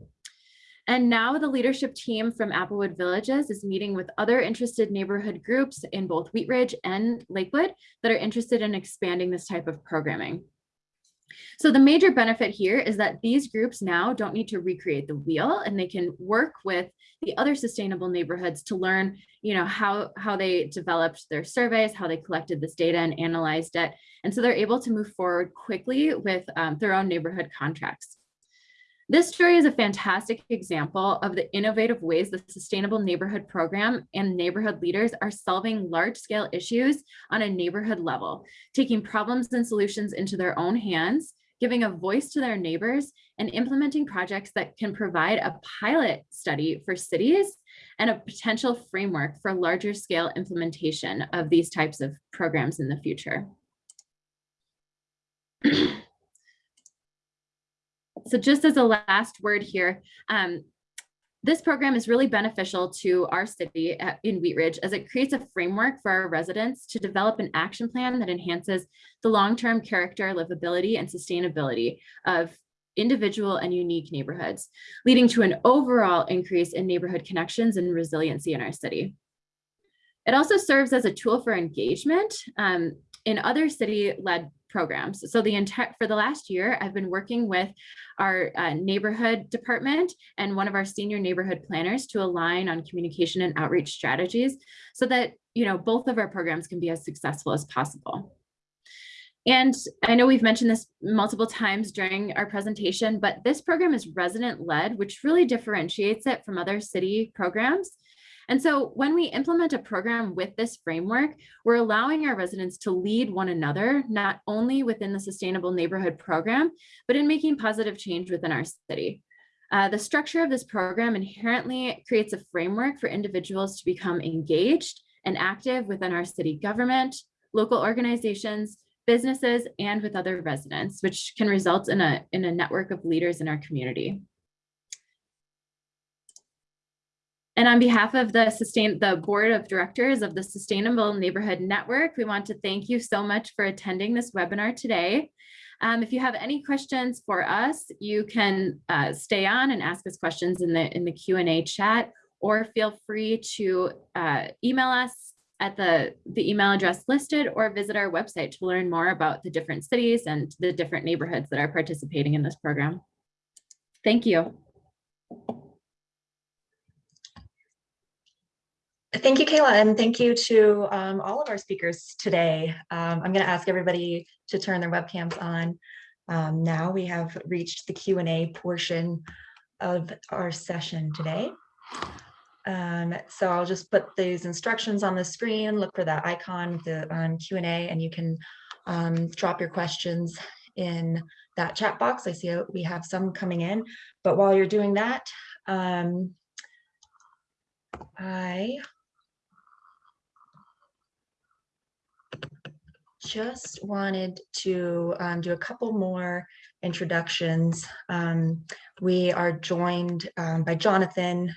D: And now the leadership team from Applewood Villages is meeting with other interested neighborhood groups in both Wheat Ridge and Lakewood that are interested in expanding this type of programming. So the major benefit here is that these groups now don't need to recreate the wheel and they can work with the other sustainable neighborhoods to learn, you know, how, how they developed their surveys, how they collected this data and analyzed it. And so they're able to move forward quickly with um, their own neighborhood contracts. This story is a fantastic example of the innovative ways the Sustainable Neighborhood Program and neighborhood leaders are solving large-scale issues on a neighborhood level, taking problems and solutions into their own hands, giving a voice to their neighbors, and implementing projects that can provide a pilot study for cities and a potential framework for larger scale implementation of these types of programs in the future. so just as a last word here, um, this program is really beneficial to our city in Wheat Ridge as it creates a framework for our residents to develop an action plan that enhances the long-term character, livability, and sustainability of individual and unique neighborhoods, leading to an overall increase in neighborhood connections and resiliency in our city. It also serves as a tool for engagement um, in other city-led programs. So the entire for the last year, I've been working with our uh, neighborhood department and one of our senior neighborhood planners to align on communication and outreach strategies so that you know both of our programs can be as successful as possible. And I know we've mentioned this multiple times during our presentation, but this program is resident led, which really differentiates it from other city programs. And so when we implement a program with this framework, we're allowing our residents to lead one another, not only within the Sustainable Neighborhood Program, but in making positive change within our city. Uh, the structure of this program inherently creates a framework for individuals to become engaged and active within our city government, local organizations, businesses, and with other residents, which can result in a, in a network of leaders in our community. And on behalf of the sustain, the Board of Directors of the Sustainable Neighborhood Network, we want to thank you so much for attending this webinar today. Um, if you have any questions for us, you can uh, stay on and ask us questions in the in the Q&A chat, or feel free to uh, email us at the, the email address listed or visit our website to learn more about the different cities and the different neighborhoods that are participating in this program. Thank you.
A: Thank you, Kayla, and thank you to um, all of our speakers today. Um, I'm going to ask everybody to turn their webcams on. Um, now we have reached the Q and A portion of our session today. Um, so I'll just put these instructions on the screen, look for that icon the um, Q and A, and you can um, drop your questions in that chat box. I see uh, we have some coming in, but while you're doing that, um, I just wanted to um, do a couple more introductions. Um, we are joined um, by Jonathan.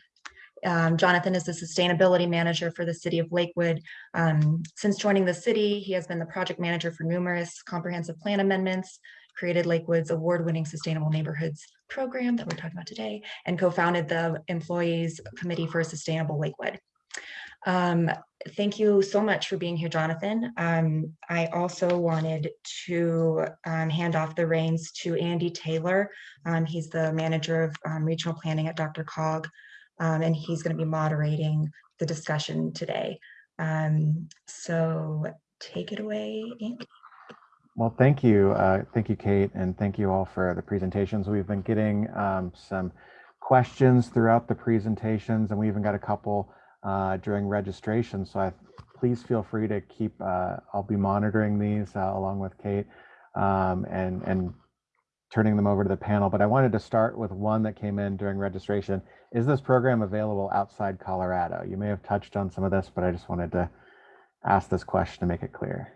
A: Um, Jonathan is the sustainability manager for the city of Lakewood. Um, since joining the city, he has been the project manager for numerous comprehensive plan amendments, created Lakewood's award-winning sustainable neighborhoods program that we're talking about today, and co-founded the Employees Committee for a Sustainable Lakewood. Um, thank you so much for being here, Jonathan. Um, I also wanted to um, hand off the reins to Andy Taylor. Um, he's the manager of um, regional planning at DRCOG, um, and he's going to be moderating the discussion today. Um, so take it away, Andy.
E: Well, thank you. Uh, thank you, Kate, and thank you all for the presentations. We've been getting some questions throughout the presentations, and we even got a couple uh, during registration. So I, please feel free to keep, uh, I'll be monitoring these uh, along with Kate um, and, and turning them over to the panel. But I wanted to start with one that came in during registration. Is this program available outside Colorado? You may have touched on some of this, but I just wanted to ask this question to make it clear.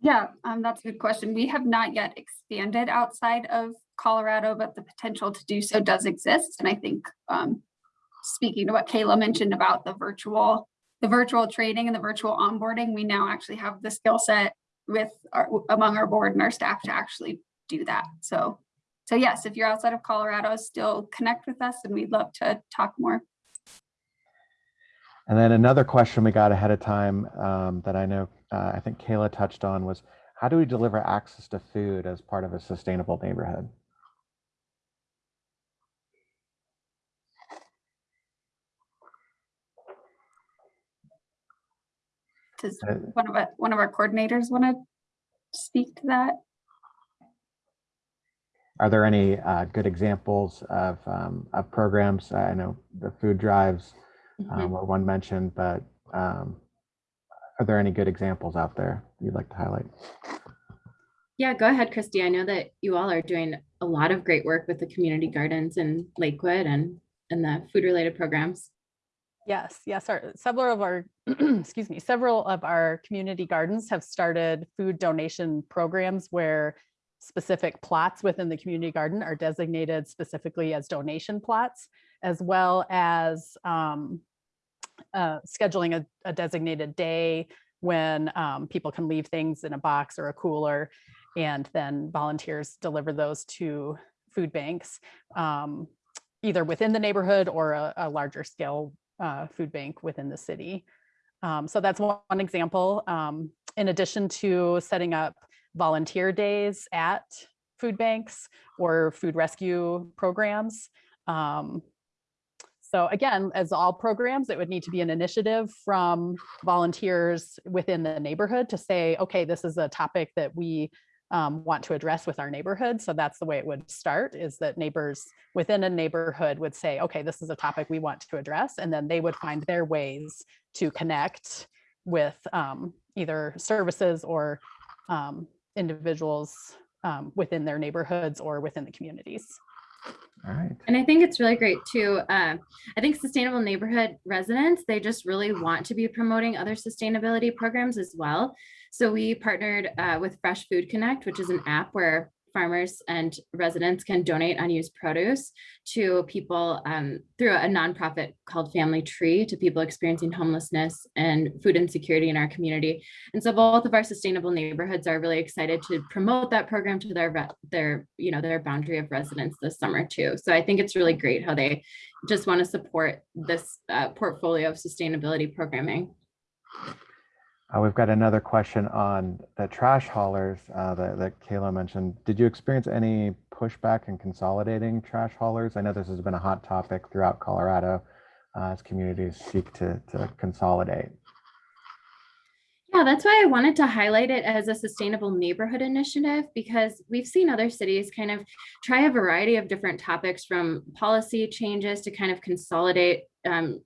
B: Yeah, um, that's a good question. We have not yet expanded outside of Colorado, but the potential to do so does exist. And I think um, speaking to what Kayla mentioned about the virtual, the virtual training and the virtual onboarding, we now actually have the skill set with our, among our board and our staff to actually do that. So, so yes, if you're outside of Colorado, still connect with us and we'd love to talk more.
E: And then another question we got ahead of time um, that I know uh, I think Kayla touched on was how do we deliver access to food as part of a sustainable neighborhood?
B: Does
E: Uh,
B: one of our, one of our coordinators want to speak to that?
E: Are there any uh, good examples of, um, of programs? I know the food drives um, were one mentioned, but um, are there any good examples out there you'd like to highlight?
D: Yeah, go ahead, Christy. I know that you all are doing a lot of great work with the community gardens in Lakewood and, and the food related programs.
C: Yes, yes, our, several of our, excuse me, several of our community gardens have started food donation programs where specific plots within the community garden are designated specifically as donation plots, as well as um, uh, scheduling a, a designated day when um, people can leave things in a box or a cooler and then volunteers deliver those to food banks, um, either within the neighborhood or a, a larger scale uh, food bank within the city. Um, so that's one, one example. Um, in addition to setting up volunteer days at food banks or food rescue programs. Um, so again, as all programs, it would need to be an initiative from volunteers within the neighborhood to say, okay, this is a topic that we um, want to address with our neighborhood. So that's the way it would start is that neighbors within a neighborhood would say, okay, this is a topic we want to address. And then they would find their ways to connect with um, either services or um, individuals um, within their neighborhoods or within the communities.
E: All right.
D: And I think it's really great too. Um, I think sustainable neighborhood residents, they just really want to be promoting other sustainability programs as well. So we partnered uh, with Fresh Food Connect, which is an app where farmers and residents can donate unused produce to people um, through a nonprofit called Family Tree to people experiencing homelessness and food insecurity in our community. And so both of our sustainable neighborhoods are really excited to promote that program to their their you know their boundary of residents this summer too. So I think it's really great how they just want to support this uh, portfolio of sustainability programming.
E: Uh, we've got another question on the trash haulers uh, that, that Kayla mentioned. Did you experience any pushback in consolidating trash haulers? I know this has been a hot topic throughout Colorado uh, as communities seek to, to consolidate.
D: Yeah, that's why I wanted to highlight it as a sustainable neighborhood initiative because we've seen other cities kind of try a variety of different topics from policy changes to kind of consolidate um,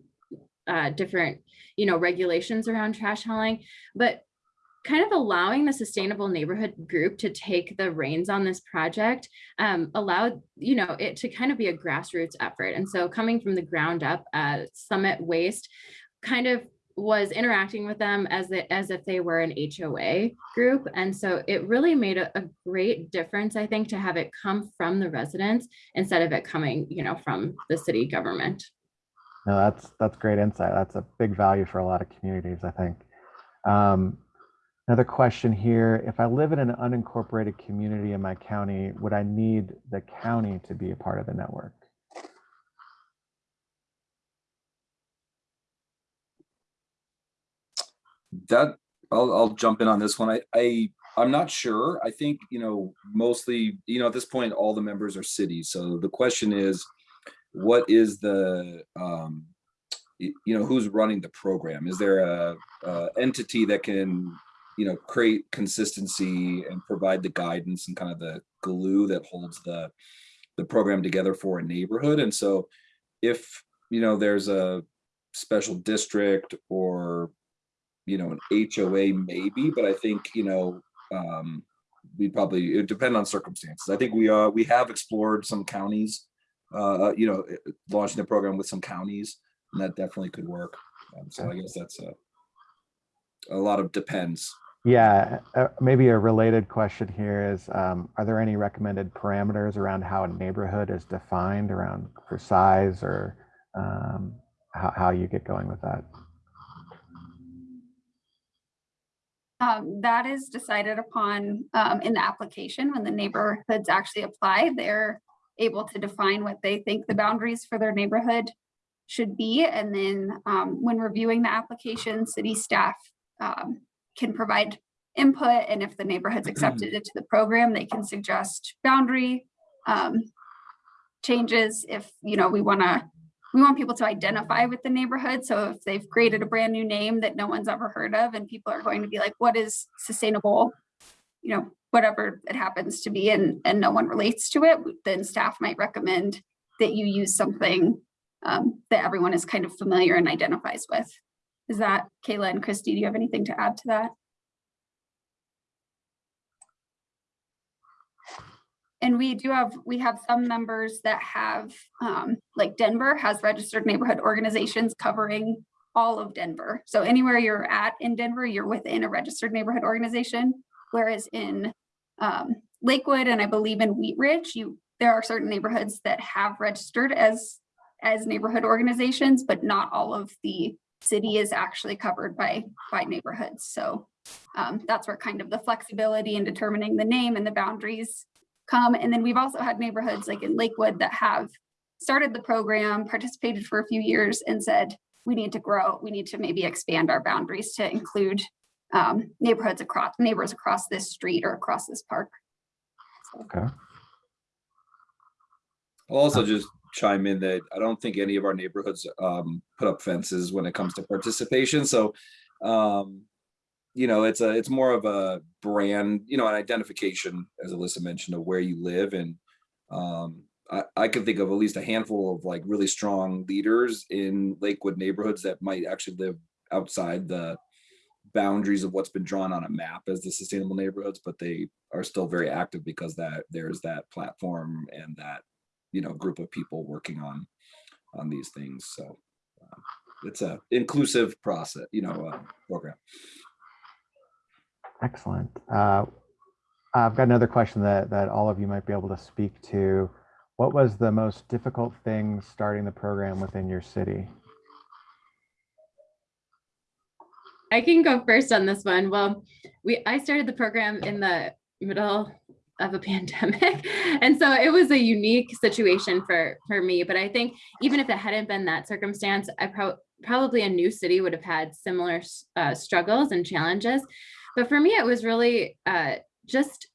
D: uh, different, you know, regulations around trash hauling, but kind of allowing the sustainable neighborhood group to take the reins on this project um, allowed, you know, it to kind of be a grassroots effort. And so coming from the ground up, uh, Summit Waste kind of was interacting with them as it, as if they were an HOA group. And so it really made a, a great difference, I think, to have it come from the residents instead of it coming, you know, from the city government.
E: No, that's that's great insight. That's a big value for a lot of communities, I think. Um, another question here: If I live in an unincorporated community in my county, would I need the county to be a part of the network?
F: that I'll, I'll jump in on this one. I, I, I'm not sure. I think, you know, mostly, you know, at this point, all the members are cities. So the question is, what is the, um, you know, who's running the program? Is there a, a entity that can, you know, create consistency and provide the guidance and kind of the glue that holds the, the program together for a neighborhood? And so if, you know, there's a special district or you know, an HOA maybe, but I think, you know, um, we probably, it depend on circumstances. I think we, uh, we have explored some counties, uh, you know, eh, launching the program with some counties, and that definitely could work. Um, so I guess that's a, a lot of depends.
E: Yeah, uh, maybe a related question here is, um, are there any recommended parameters around how a neighborhood is defined around for size or um, how, how you get going with that?
B: Um, that is decided upon, um, in the application when the neighborhoods actually apply, they're able to define what they think the boundaries for their neighborhood should be. And then, um, when reviewing the application, city staff, um, can provide input. And if the neighborhood's accepted into the program, they can suggest boundary, um, changes if, you know, we want to we want people to identify with the neighborhood. So if they've created a brand new name that no one's ever heard of and people are going to be like, what is sustainable? You know, whatever it happens to be and, and no one relates to it, then staff might recommend that you use something um, that everyone is kind of familiar and identifies with. Is that Kayla and Christy, do you have anything to add to that? And we do have, we have some members that have, um, like Denver has registered neighborhood organizations covering all of Denver. So anywhere you're at in Denver, you're within a registered neighborhood organization. Whereas in um, Lakewood and I believe in Wheat Ridge, you, there are certain neighborhoods that have registered as, as neighborhood organizations, but not all of the city is actually covered by, by neighborhoods. So um, that's where kind of the flexibility in determining the name and the boundaries come. And then we've also had neighborhoods like in Lakewood that have started the program, participated for a few years and said, we need to grow, we need to maybe expand our boundaries to include um, neighborhoods across, neighbors across this street or across this park. So,
E: Okay.
F: I'll also just chime in that I don't think any of our neighborhoods um, put up fences when it comes to participation. So, um, you know, it's a it's more of a brand, you know, an identification, as Alyssa mentioned, of where you live. And um, I, I can think of at least a handful of like really strong leaders in Lakewood neighborhoods that might actually live outside the boundaries of what's been drawn on a map as the sustainable neighborhoods, but they are still very active because that there's that platform and that you know, group of people working on, on these things. So um, it's a inclusive process, you know, uh, program.
E: Excellent. Uh, I've got another question that, that all of you might be able to speak to. What was the most difficult thing starting the program within your city?
D: I can go first on this one. Well, we I started the program in the middle of a pandemic. And so it was a unique situation for for me, but I think even if it hadn't been that circumstance, I pro- probably a new city would have had similar uh, struggles and challenges. But for me it was really uh, just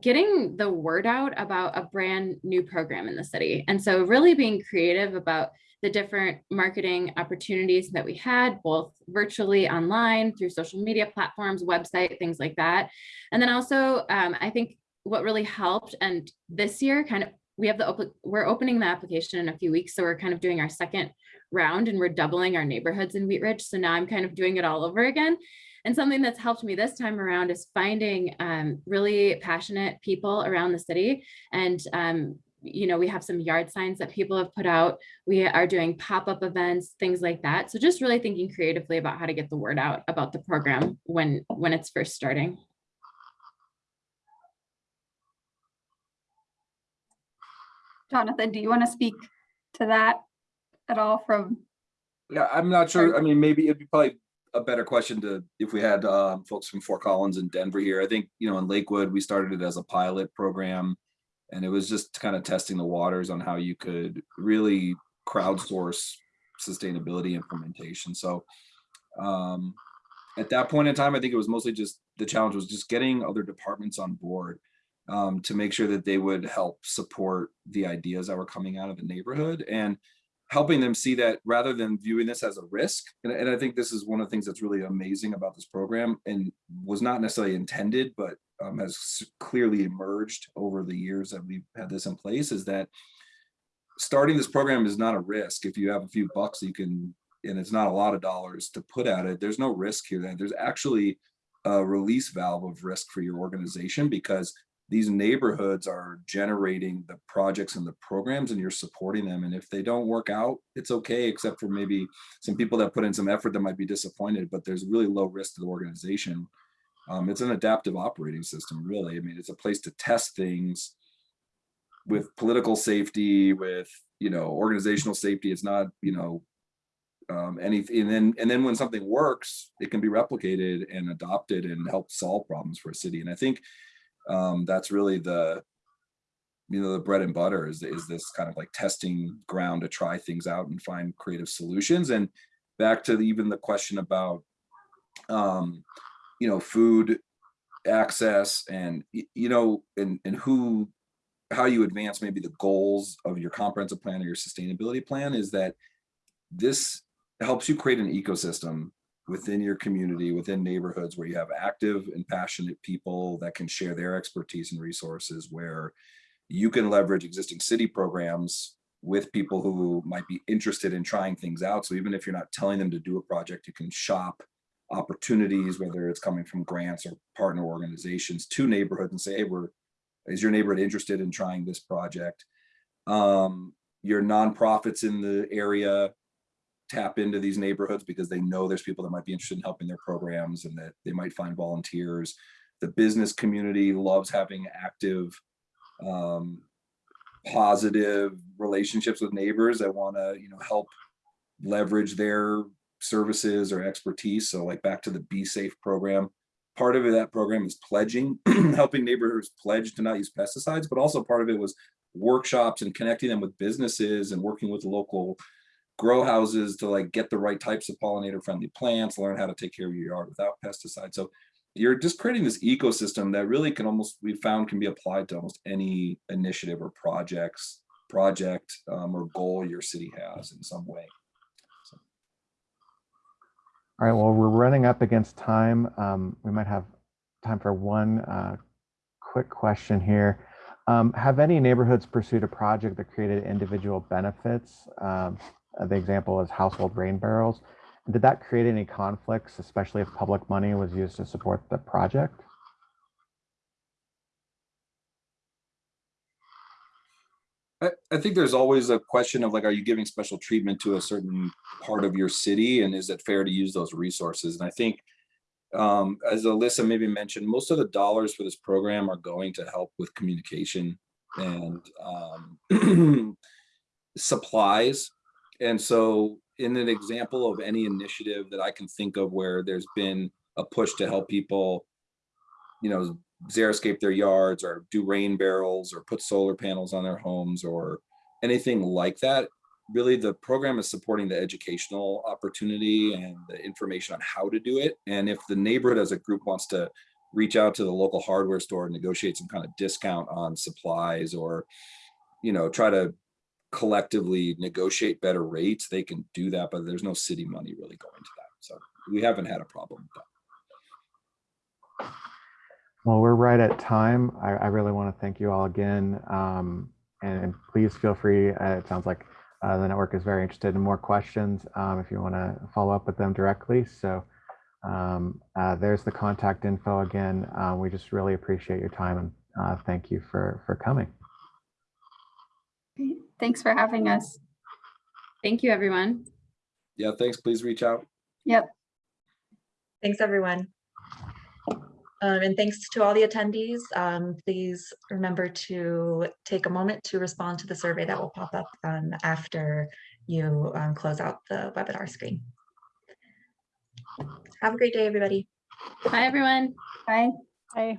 D: getting the word out about a brand new program in the city. And so really being creative about the different marketing opportunities that we had, both virtually online through social media platforms, website, things like that. And then also, um, I think what really helped, and this year kind of, we have the, we're opening the application in a few weeks. So we're kind of doing our second round and we're doubling our neighborhoods in Wheat Ridge. So now I'm kind of doing it all over again. And something that's helped me this time around is finding um, really passionate people around the city and um, you know, we have some yard signs that people have put out. We are doing pop-up events, things like that. So just really thinking creatively about how to get the word out about the program when when it's first starting.
B: Jonathan, do you want to speak to that at all from,
F: Yeah, I'm not sure. I mean, maybe it'd be probably a better question to, if we had um, folks from Fort Collins and Denver here. I think, you know, in Lakewood, we started it as a pilot program. And it was just kind of testing the waters on how you could really crowdsource sustainability implementation. So um, at that point in time, I think it was mostly just, the challenge was just getting other departments on board um, to make sure that they would help support the ideas that were coming out of the neighborhood and helping them see that rather than viewing this as a risk. And, and I think this is one of the things that's really amazing about this program and was not necessarily intended, but um, has clearly emerged over the years that we've had this in place is that starting this program is not a risk. If you have a few bucks, you can, and it's not a lot of dollars to put at it, there's no risk here. That There's actually a release valve of risk for your organization because these neighborhoods are generating the projects and the programs and you're supporting them. And if they don't work out, it's okay, except for maybe some people that put in some effort that might be disappointed, but there's really low risk to the organization. Um, it's an adaptive operating system, really. I mean, it's a place to test things with political safety, with, you know, organizational safety. It's not, you know, um, anything, and then, and then when something works, it can be replicated and adopted and help solve problems for a city. And I think um, that's really the, you know, the bread and butter is, is this kind of like testing ground to try things out and find creative solutions. And back to the, even the question about, um, you know, food access and, you know, and, and who, how you advance maybe the goals of your comprehensive plan or your sustainability plan is that this helps you create an ecosystem within your community, within neighborhoods where you have active and passionate people that can share their expertise and resources where you can leverage existing city programs with people who might be interested in trying things out. So even if you're not telling them to do a project, you can shop opportunities, whether it's coming from grants or partner organizations to neighborhoods and say, hey, we're, is your neighborhood interested in trying this project? Um, your nonprofits in the area tap into these neighborhoods because they know there's people that might be interested in helping their programs and that they might find volunteers. The business community loves having active, um, positive relationships with neighbors that want to, you know, help leverage their services or expertise. So like back to the Bee Safe program, part of that program is pledging, helping neighbors pledge to not use pesticides, but also part of it was workshops and connecting them with businesses and working with local grow houses to like get the right types of pollinator friendly plants, learn how to take care of your yard without pesticides. So you're just creating this ecosystem that really can almost, we found can be applied to almost any initiative or projects, project um, or goal your city has in some way.
E: All right, well, we're running up against time. Um, we might have time for one uh, quick question here. Um, have any neighborhoods pursued a project that created individual benefits? Um, the example is household rain barrels. Did that create any conflicts, especially if public money was used to support the project?
F: I, think there's always a question of like, are you giving special treatment to a certain part of your city? And is it fair to use those resources? And I think, um, as Alyssa maybe mentioned, most of the dollars for this program are going to help with communication and um, supplies. And so in an example of any initiative that I can think of where there's been a push to help people, you know, xeriscape their yards or do rain barrels or put solar panels on their homes or anything like that. Really, the program is supporting the educational opportunity and the information on how to do it. And if the neighborhood as a group wants to reach out to the local hardware store and negotiate some kind of discount on supplies or, you know, try to collectively negotiate better rates, they can do that, but there's no city money really going to that. So we haven't had a problem with that.
E: Well, we're right at time. I, I really want to thank you all again. Um, and, and please feel free. Uh, it sounds like uh, the network is very interested in more questions um, if you want to follow up with them directly. So um, uh, there's the contact info again. Uh, we just really appreciate your time and uh, thank you for, for coming.
B: Great. Thanks for having us.
D: Thank you, everyone.
F: Yeah, thanks. Please reach out.
B: Yep.
A: Thanks, everyone. Um, and thanks to all the attendees. Um, please remember to take a moment to respond to the survey that will pop up um, after you um, close out the webinar screen. Have a great day, everybody.
D: Bye, everyone.
B: Bye.
C: Bye.